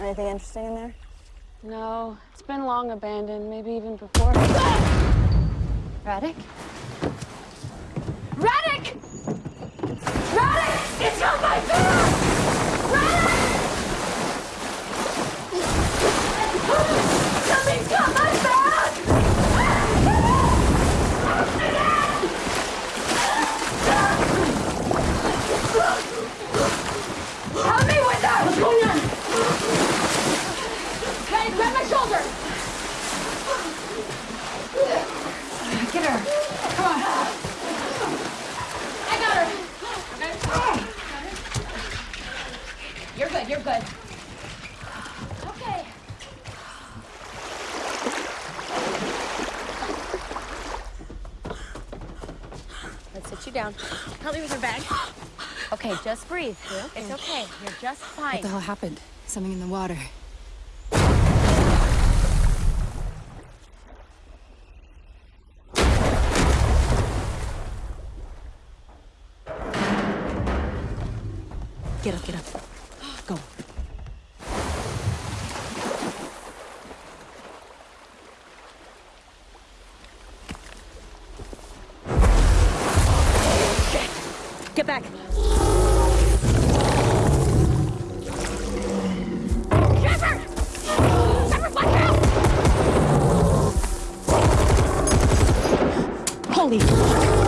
Anything interesting in there? No, it's been long abandoned, maybe even before. Radek? Radek! Radek! It's on my back! Radek! Something's got my back! Help me with that! What's going on? Hey, grab my shoulder! Get her. Come on. I got her. You're good, you're good. Okay. Let's sit you down. Help me with your bag. Okay, just breathe. It's okay. You're just fine. What the hell happened? Something in the water. Get up, get up. Go. Get back. Holy fuck!